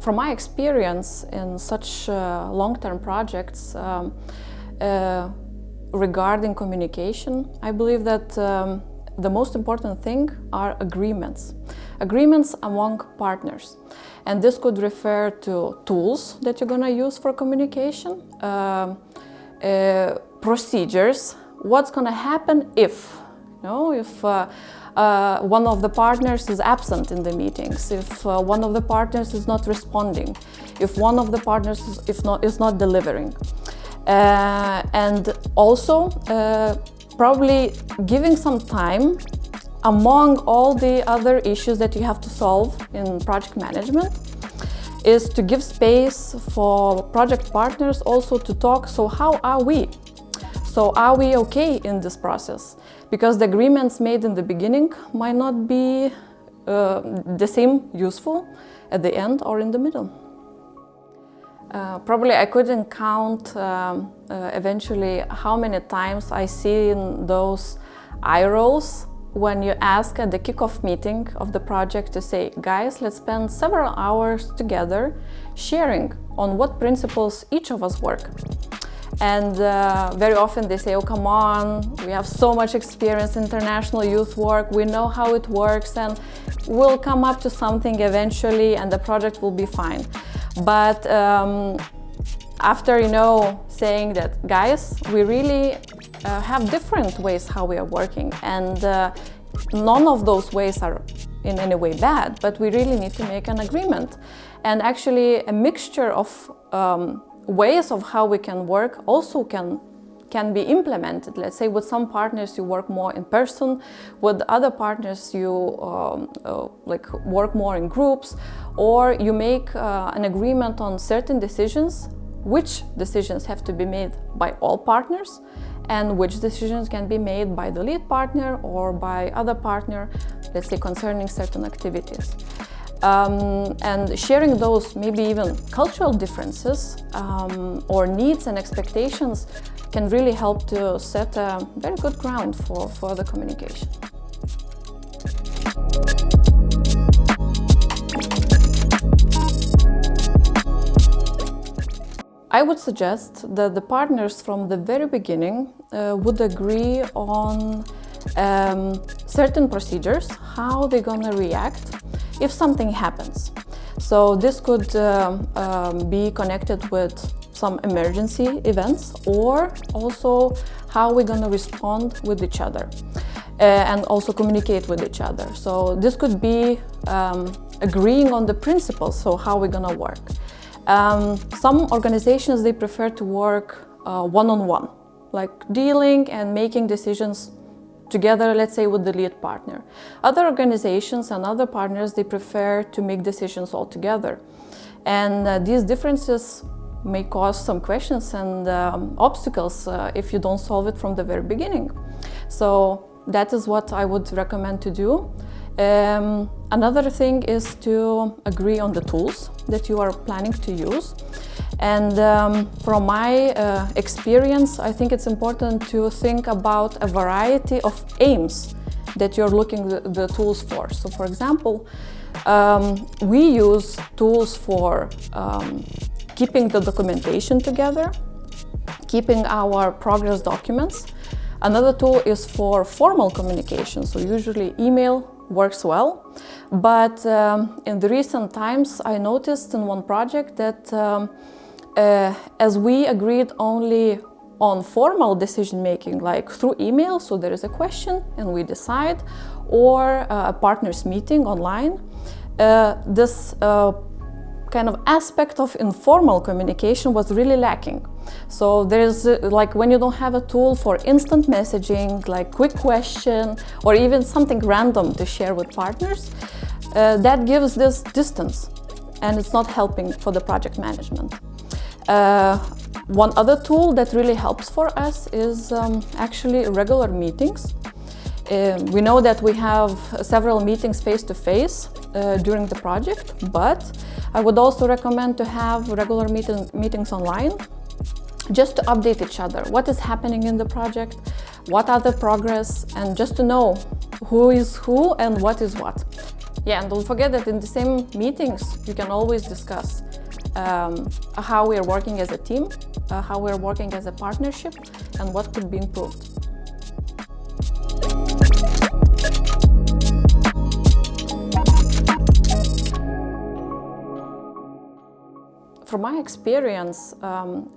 from my experience in such uh, long-term projects um, uh, regarding communication, I believe that um, the most important thing are agreements. Agreements among partners. And this could refer to tools that you're going to use for communication, uh, uh, procedures, what's going to happen if, you know, if uh, one of the partners is absent in the meetings, if uh, one of the partners is not responding, if one of the partners is, if not, is not delivering. Uh, and also uh, probably giving some time among all the other issues that you have to solve in project management is to give space for project partners also to talk, so how are we? So are we okay in this process? Because the agreements made in the beginning might not be uh, the same useful at the end or in the middle. Uh, probably I couldn't count um, uh, eventually how many times I see in those eye rolls when you ask at the kickoff meeting of the project to say, guys, let's spend several hours together sharing on what principles each of us work. And uh, very often they say, oh, come on, we have so much experience in international youth work, we know how it works and we'll come up to something eventually and the project will be fine. But um, after, you know, saying that, guys, we really uh, have different ways how we are working and uh, none of those ways are in any way bad, but we really need to make an agreement. And actually a mixture of um, ways of how we can work also can can be implemented. Let's say with some partners you work more in person, with other partners you um, uh, like work more in groups, or you make uh, an agreement on certain decisions, which decisions have to be made by all partners, and which decisions can be made by the lead partner or by other partner, let's say concerning certain activities. Um, and sharing those maybe even cultural differences um, or needs and expectations can really help to set a very good ground for for the communication. I would suggest that the partners from the very beginning uh, would agree on um, certain procedures, how they're gonna react if something happens. So this could uh, um, be connected with some emergency events or also how we're going to respond with each other uh, and also communicate with each other. So this could be um, agreeing on the principles, so how we're going to work. Um, some organizations, they prefer to work uh, one-on-one, uh, -on -one, like dealing and making decisions together, let's say, with the lead partner. Other organizations and other partners, they prefer to make decisions all together. And uh, these differences may cause some questions and um, obstacles uh, if you don't solve it from the very beginning. So that is what I would recommend to do. Um, another thing is to agree on the tools that you are planning to use. And um, from my uh, experience, I think it's important to think about a variety of aims that you're looking the, the tools for. So for example, um, we use tools for um, keeping the documentation together, keeping our progress documents. Another tool is for formal communication, so usually email works well. But um, in the recent times, I noticed in one project that um, uh, as we agreed only on formal decision making, like through email, so there is a question and we decide, or uh, a partners meeting online, uh, this uh, kind of aspect of informal communication was really lacking. So there's like when you don't have a tool for instant messaging, like quick question, or even something random to share with partners, uh, that gives this distance and it's not helping for the project management. Uh, one other tool that really helps for us is um, actually regular meetings. Uh, we know that we have several meetings face-to-face -face, uh, during the project, but I would also recommend to have regular meeting, meetings online just to update each other. What is happening in the project? What are the progress? And just to know who is who and what is what. Yeah, and don't forget that in the same meetings, you can always discuss um, how we are working as a team, uh, how we are working as a partnership, and what could be improved. From my experience, um,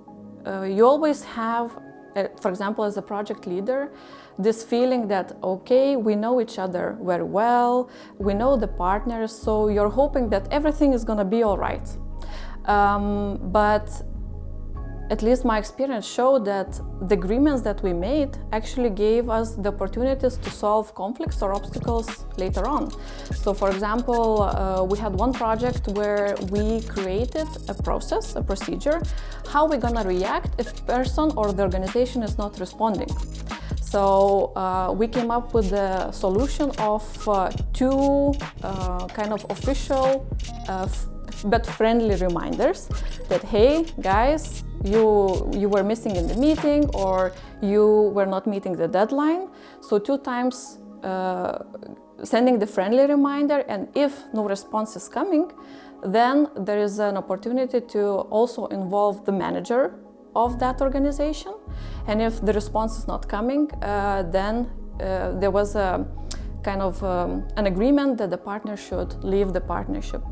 uh, you always have, uh, for example, as a project leader, this feeling that, okay, we know each other very well, we know the partners, so you're hoping that everything is going to be all right. Um, but at least my experience showed that the agreements that we made actually gave us the opportunities to solve conflicts or obstacles later on. So for example, uh, we had one project where we created a process, a procedure, how we're gonna react if person or the organization is not responding. So uh, we came up with the solution of uh, two uh, kind of official uh, but friendly reminders that, hey, guys, you, you were missing in the meeting or you were not meeting the deadline. So two times uh, sending the friendly reminder and if no response is coming, then there is an opportunity to also involve the manager of that organization. And if the response is not coming, uh, then uh, there was a kind of um, an agreement that the partner should leave the partnership.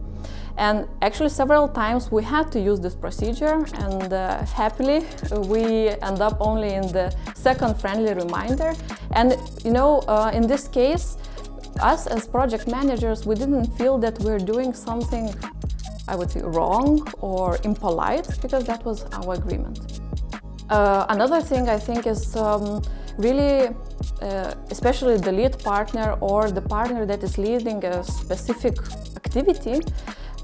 And actually several times we had to use this procedure and uh, happily we end up only in the second friendly reminder. And you know, uh, in this case, us as project managers, we didn't feel that we're doing something, I would say, wrong or impolite because that was our agreement. Uh, another thing I think is um, really, uh, especially the lead partner or the partner that is leading a specific activity,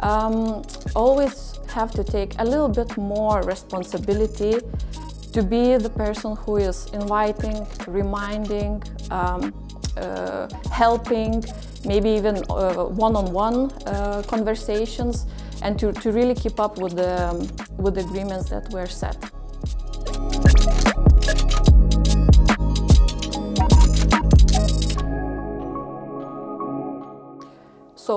um, always have to take a little bit more responsibility to be the person who is inviting, reminding, um, uh, helping, maybe even one-on-one uh, -on -one, uh, conversations and to, to really keep up with the, um, with the agreements that were set.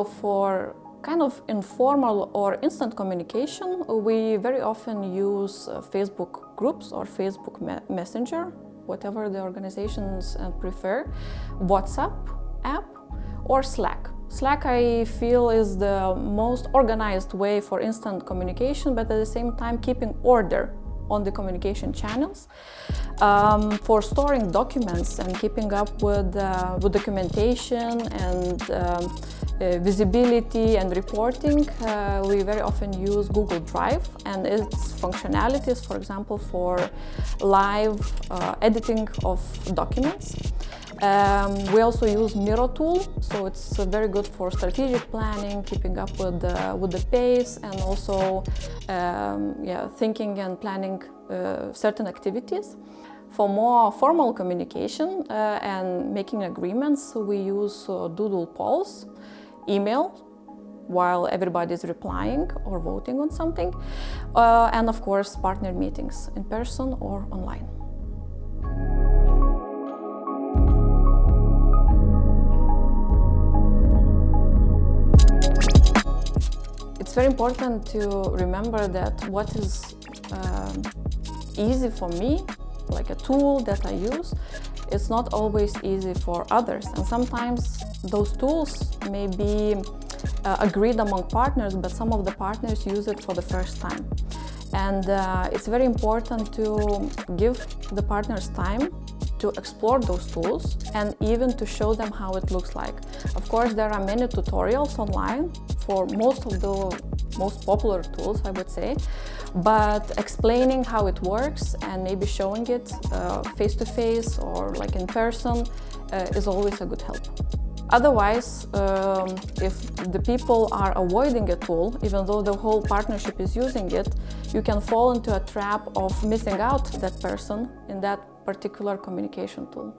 So for kind of informal or instant communication, we very often use uh, Facebook groups or Facebook me Messenger, whatever the organizations uh, prefer, WhatsApp app or Slack. Slack I feel is the most organized way for instant communication, but at the same time keeping order on the communication channels. Um, for storing documents and keeping up with, uh, with documentation and um, visibility and reporting, uh, we very often use Google Drive and its functionalities, for example, for live uh, editing of documents. Um, we also use Miro tool, so it's uh, very good for strategic planning, keeping up with the, with the pace and also um, yeah, thinking and planning uh, certain activities. For more formal communication uh, and making agreements, we use Doodle polls email while everybody is replying or voting on something. Uh, and of course, partner meetings in person or online. It's very important to remember that what is um, easy for me, like a tool that I use, it's not always easy for others. And sometimes those tools may be uh, agreed among partners, but some of the partners use it for the first time. And uh, it's very important to give the partners time to explore those tools and even to show them how it looks like. Of course, there are many tutorials online for most of the most popular tools, I would say, but explaining how it works and maybe showing it face-to-face uh, -face or like in person uh, is always a good help. Otherwise, um, if the people are avoiding a tool, even though the whole partnership is using it, you can fall into a trap of missing out that person in that particular communication tool.